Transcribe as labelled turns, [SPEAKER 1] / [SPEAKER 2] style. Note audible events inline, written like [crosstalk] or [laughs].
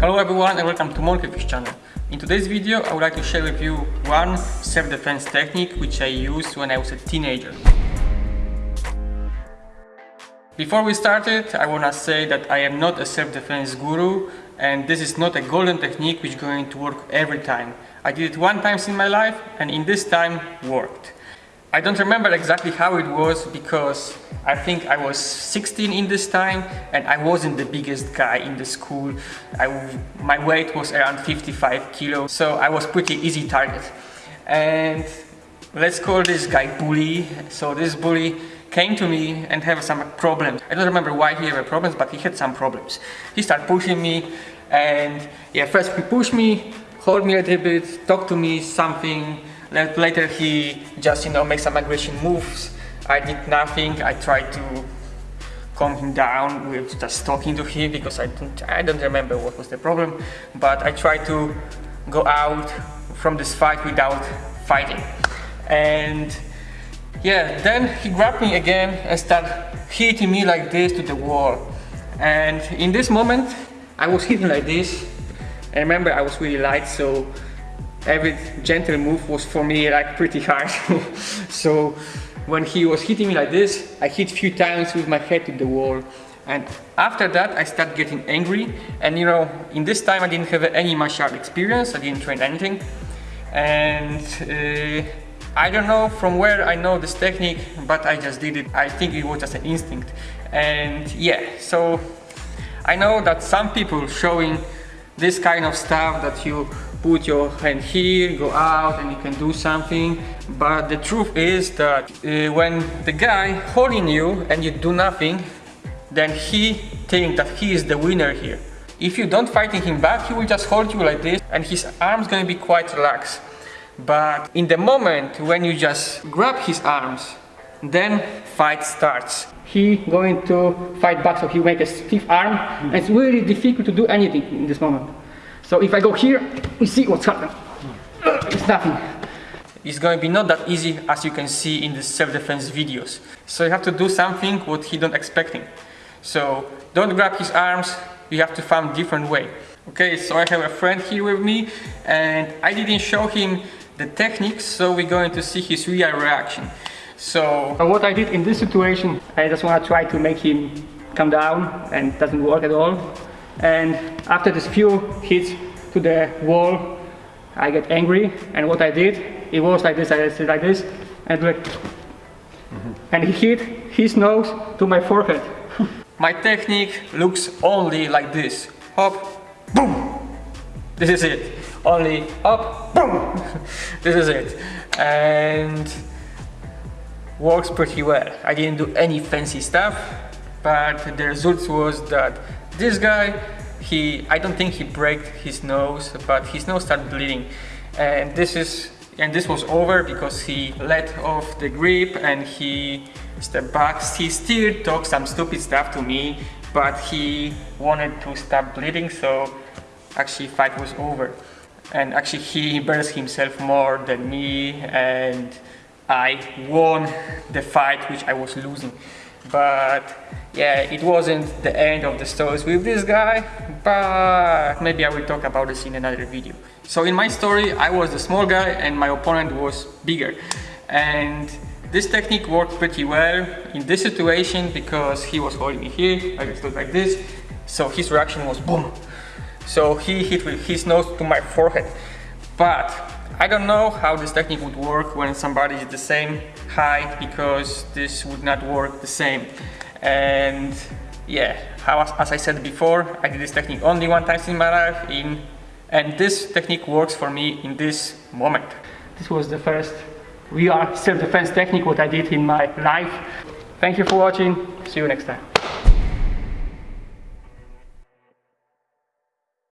[SPEAKER 1] Hello everyone and welcome to Monkeyfish channel. In today's video I would like to share with you one self-defense technique which I used when I was a teenager. Before we started, I wanna say that I am not a self-defense guru and this is not a golden technique which is going to work every time. I did it one time in my life and in this time worked. I don't remember exactly how it was because I think I was 16 in this time and I wasn't the biggest guy in the school. I, my weight was around 55 kilos, so I was pretty easy target. And let's call this guy bully. So this bully came to me and have some problems. I don't remember why he had problems, but he had some problems. He started pushing me and yeah, first he pushed me, hold me a little bit, talk to me something, Later he just, you know, makes some aggression moves. I did nothing. I tried to calm him down with just talking to him because I don't, I don't remember what was the problem. But I tried to go out from this fight without fighting. And yeah, then he grabbed me again and started hitting me like this to the wall. And in this moment, I was hitting like this. I remember I was really light, so every gentle move was for me like pretty hard. [laughs] so when he was hitting me like this, I hit few times with my head to the wall. And after that, I started getting angry. And you know, in this time, I didn't have any martial art experience. I didn't train anything. And uh, I don't know from where I know this technique, but I just did it. I think it was just an instinct. And yeah, so I know that some people showing this kind of stuff that you put your hand here, go out and you can do something. But the truth is that uh, when the guy holding you and you do nothing, then he thinks that he is the winner here. If you don't fighting him back, he will just hold you like this and his arms gonna be quite relaxed. But in the moment when you just grab his arms, then fight starts. He going to fight back, so he make a stiff arm, and it's really difficult to do anything in this moment. So if I go here, we see what's happening. Uh, it's nothing. It's going to be not that easy as you can see in the self-defense videos. So you have to do something what he don't expecting. So don't grab his arms, you have to find different way. Okay, so I have a friend here with me and I didn't show him the techniques, so we're going to see his real reaction. So what I did in this situation, I just want to try to make him come down and doesn't work at all. And after this few hits to the wall I get angry. And what I did it was like this I did like this and like mm -hmm. and he hit his nose to my forehead. [laughs] My technique looks only like this. Hop boom. This is it. Only up boom. [laughs] This is it. And works pretty well I didn't do any fancy stuff but the result was that this guy, he, I don't think he broke his nose, but his nose started bleeding. And this is, and this was over because he let off the grip and he stepped back. He still talked some stupid stuff to me, but he wanted to stop bleeding, so actually fight was over. And actually he embarrassed himself more than me and I won the fight which I was losing. But yeah, it wasn't the end of the stories with this guy, but maybe I will talk about this in another video. So in my story, I was the small guy and my opponent was bigger. And this technique worked pretty well in this situation because he was holding me here, I just look like this. So his reaction was boom. So he hit with his nose to my forehead. But I don't know how this technique would work when somebody is the same height because this would not work the same. And yeah how, as I said before I did this technique only one time in my life in and this technique works for me in this moment. This was the first real self-defense technique what I did in my life. Thank you for watching. See you next time